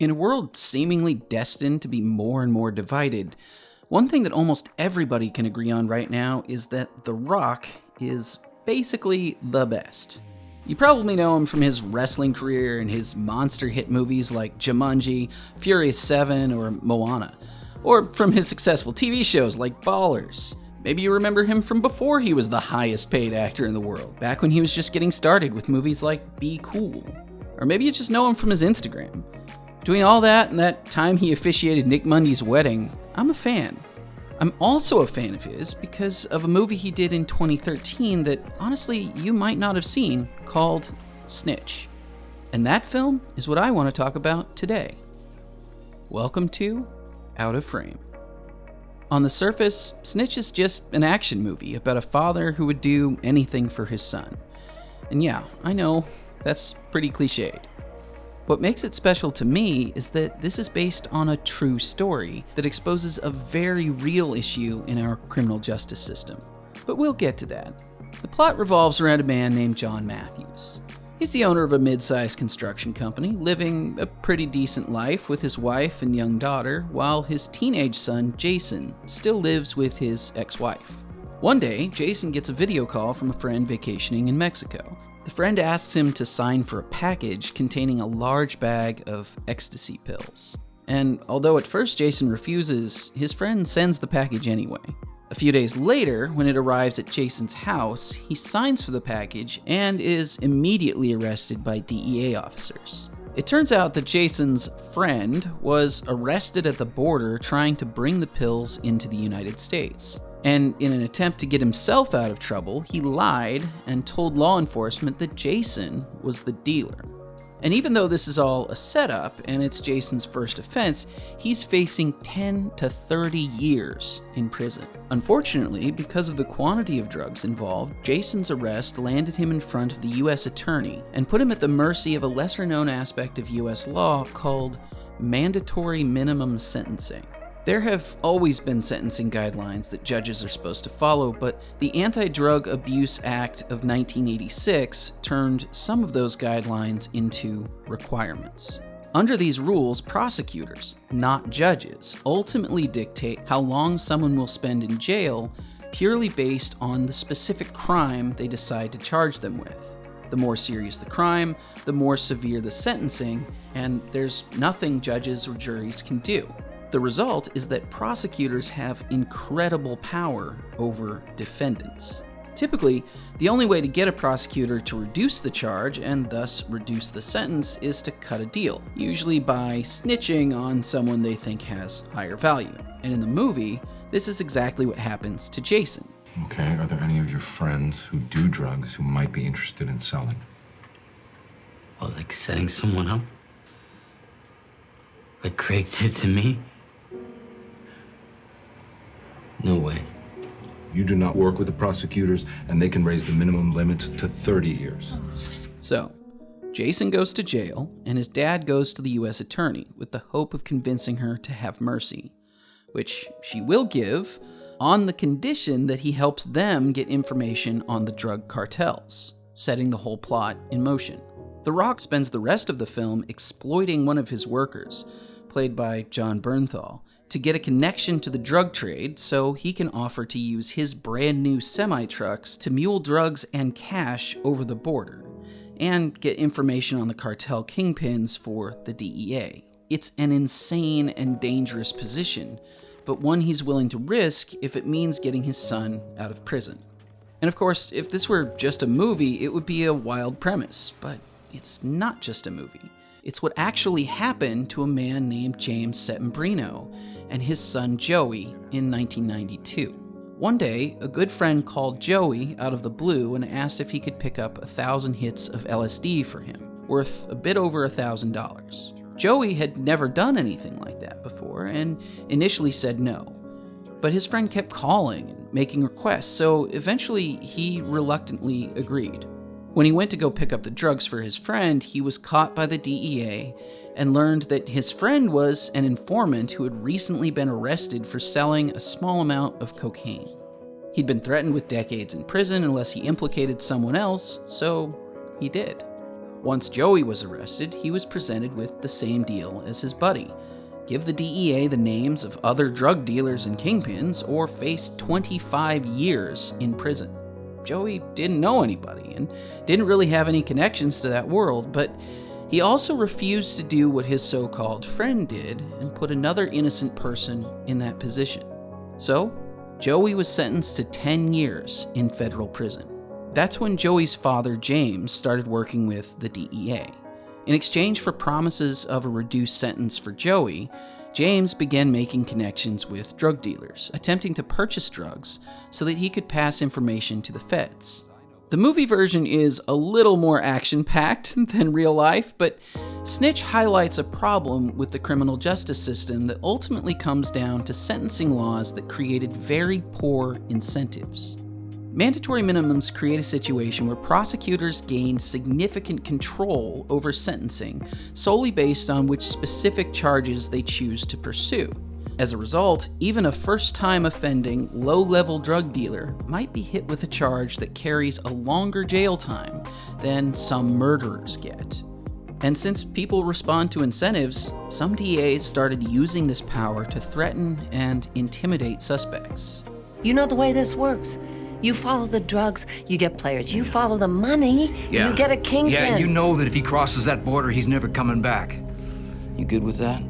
In a world seemingly destined to be more and more divided, one thing that almost everybody can agree on right now is that The Rock is basically the best. You probably know him from his wrestling career and his monster hit movies like Jumanji, Furious 7, or Moana, or from his successful TV shows like Ballers. Maybe you remember him from before he was the highest paid actor in the world, back when he was just getting started with movies like Be Cool. Or maybe you just know him from his Instagram. Between all that and that time he officiated Nick Mundy's wedding, I'm a fan. I'm also a fan of his because of a movie he did in 2013 that honestly you might not have seen called Snitch. And that film is what I want to talk about today. Welcome to Out of Frame. On the surface, Snitch is just an action movie about a father who would do anything for his son. And yeah, I know, that's pretty cliched. What makes it special to me is that this is based on a true story that exposes a very real issue in our criminal justice system. But we'll get to that. The plot revolves around a man named John Matthews. He's the owner of a mid sized construction company, living a pretty decent life with his wife and young daughter, while his teenage son, Jason, still lives with his ex wife. One day, Jason gets a video call from a friend vacationing in Mexico. The friend asks him to sign for a package containing a large bag of ecstasy pills. And although at first Jason refuses, his friend sends the package anyway. A few days later, when it arrives at Jason's house, he signs for the package and is immediately arrested by DEA officers. It turns out that Jason's friend was arrested at the border trying to bring the pills into the United States. And in an attempt to get himself out of trouble, he lied and told law enforcement that Jason was the dealer. And even though this is all a setup and it's Jason's first offense, he's facing 10 to 30 years in prison. Unfortunately, because of the quantity of drugs involved, Jason's arrest landed him in front of the US attorney and put him at the mercy of a lesser known aspect of US law called mandatory minimum sentencing. There have always been sentencing guidelines that judges are supposed to follow, but the Anti Drug Abuse Act of 1986 turned some of those guidelines into requirements. Under these rules, prosecutors, not judges, ultimately dictate how long someone will spend in jail purely based on the specific crime they decide to charge them with. The more serious the crime, the more severe the sentencing, and there's nothing judges or juries can do. The result is that prosecutors have incredible power over defendants. Typically, the only way to get a prosecutor to reduce the charge and thus reduce the sentence is to cut a deal, usually by snitching on someone they think has higher value. And in the movie, this is exactly what happens to Jason. Okay, are there any of your friends who do drugs who might be interested in selling? Well, like setting someone up? Like Craig did to me? Way. You do not work with the prosecutors, and they can raise the minimum limit to 30 years. So, Jason goes to jail, and his dad goes to the U.S. attorney with the hope of convincing her to have mercy, which she will give on the condition that he helps them get information on the drug cartels, setting the whole plot in motion. The Rock spends the rest of the film exploiting one of his workers, played by Jon Bernthal, to get a connection to the drug trade so he can offer to use his brand new semi trucks to mule drugs and cash over the border, and get information on the cartel kingpins for the DEA. It's an insane and dangerous position, but one he's willing to risk if it means getting his son out of prison. And of course, if this were just a movie, it would be a wild premise, but it's not just a movie. It's what actually happened to a man named James Settembrino and his son Joey in 1992. One day, a good friend called Joey out of the blue and asked if he could pick up a thousand hits of LSD for him, worth a bit over a thousand dollars. Joey had never done anything like that before and initially said no. But his friend kept calling and making requests, so eventually he reluctantly agreed. When he went to go pick up the drugs for his friend, he was caught by the DEA and learned that his friend was an informant who had recently been arrested for selling a small amount of cocaine. He'd been threatened with decades in prison unless he implicated someone else, so he did. Once Joey was arrested, he was presented with the same deal as his buddy give the DEA the names of other drug dealers and kingpins, or face 25 years in prison. Joey didn't know anybody and didn't really have any connections to that world, but he also refused to do what his so called friend did and put another innocent person in that position. So, Joey was sentenced to 10 years in federal prison. That's when Joey's father, James, started working with the DEA. In exchange for promises of a reduced sentence for Joey, James began making connections with drug dealers, attempting to purchase drugs so that he could pass information to the feds. The movie version is a little more action packed than real life, but Snitch highlights a problem with the criminal justice system that ultimately comes down to sentencing laws that created very poor incentives. Mandatory minimums create a situation where prosecutors gain significant control over sentencing solely based on which specific charges they choose to pursue. As a result, even a first time offending, low level drug dealer might be hit with a charge that carries a longer jail time than some murderers get. And since people respond to incentives, some DAs started using this power to threaten and intimidate suspects. You know the way this works. You follow the drugs, you get players. You follow the money, Yeah. you get a kingpin. Yeah, you know that if he crosses that border, he's never coming back. You good with that?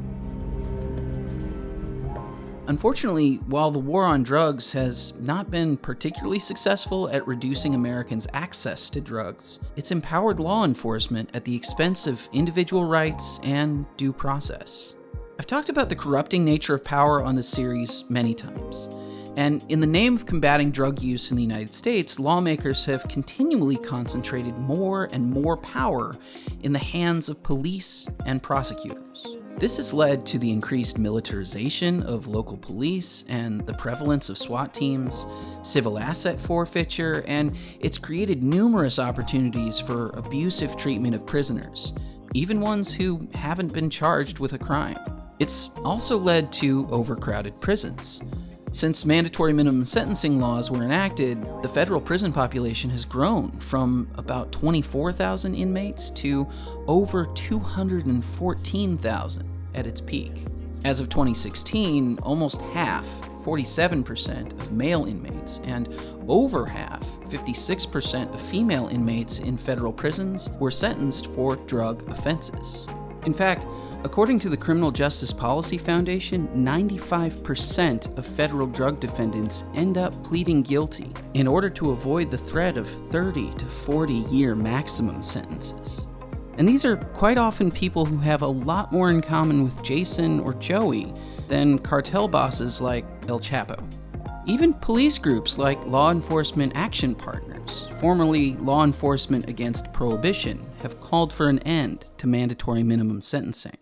Unfortunately, while the war on drugs has not been particularly successful at reducing Americans' access to drugs, it's empowered law enforcement at the expense of individual rights and due process. I've talked about the corrupting nature of power on this series many times. And in the name of combating drug use in the United States, lawmakers have continually concentrated more and more power in the hands of police and prosecutors. This has led to the increased militarization of local police and the prevalence of SWAT teams, civil asset forfeiture, and it's created numerous opportunities for abusive treatment of prisoners, even ones who haven't been charged with a crime. It's also led to overcrowded prisons. Since mandatory minimum sentencing laws were enacted, the federal prison population has grown from about 24,000 inmates to over 214,000 at its peak. As of 2016, almost half, 47% of male inmates, and over half, 56% of female inmates in federal prisons were sentenced for drug offenses. In fact, according to the Criminal Justice Policy Foundation, 95% of federal drug defendants end up pleading guilty in order to avoid the threat of 30 to 40 year maximum sentences. And these are quite often people who have a lot more in common with Jason or Joey than cartel bosses like El Chapo. Even police groups like Law Enforcement Action Partners, formerly Law Enforcement Against Prohibition, have called for an end to mandatory minimum sentencing.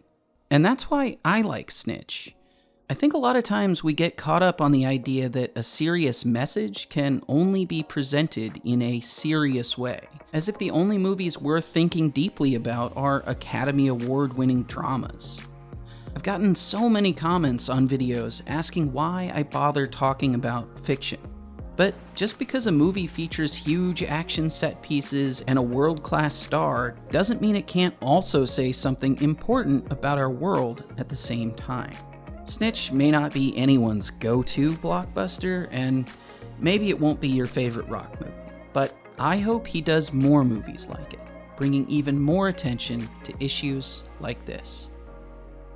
And that's why I like Snitch. I think a lot of times we get caught up on the idea that a serious message can only be presented in a serious way, as if the only movies worth thinking deeply about are Academy Award winning dramas. I've gotten so many comments on videos asking why I bother talking about fiction. But just because a movie features huge action set pieces and a world class star doesn't mean it can't also say something important about our world at the same time. Snitch may not be anyone's go to blockbuster, and maybe it won't be your favorite rock movie, but I hope he does more movies like it, bringing even more attention to issues like this.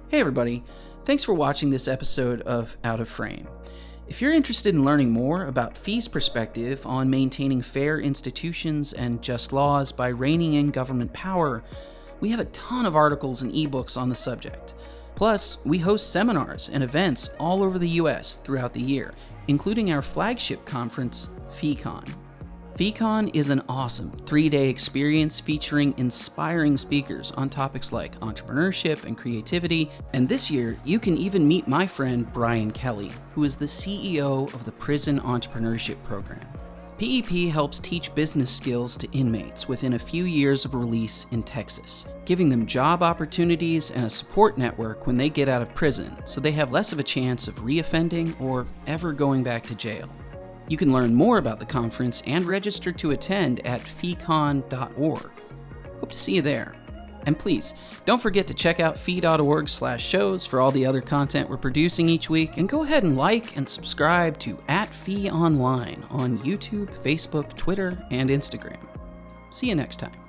Hey, everybody, thanks for watching this episode of Out of Frame. If you're interested in learning more about FEE's perspective on maintaining fair institutions and just laws by reining in government power, we have a ton of articles and ebooks on the subject. Plus, we host seminars and events all over the US throughout the year, including our flagship conference, FeeCon. FeeCon is an awesome three day experience featuring inspiring speakers on topics like entrepreneurship and creativity. And this year, you can even meet my friend Bryan Kelley, who is the CEO of the Prison Entrepreneurship Program. PEP helps teach business skills to inmates within a few years of release in Texas, giving them job opportunities and a support network when they get out of prison so they have less of a chance of reoffending or ever going back to jail. You can learn more about the conference and register to attend at feecon.org. Hope to see you there. And please, don't forget to check out fee.org slash shows for all the other content we're producing each week, and go ahead and like and subscribe to at Fee Online on YouTube, Facebook, Twitter, and Instagram. See you next time.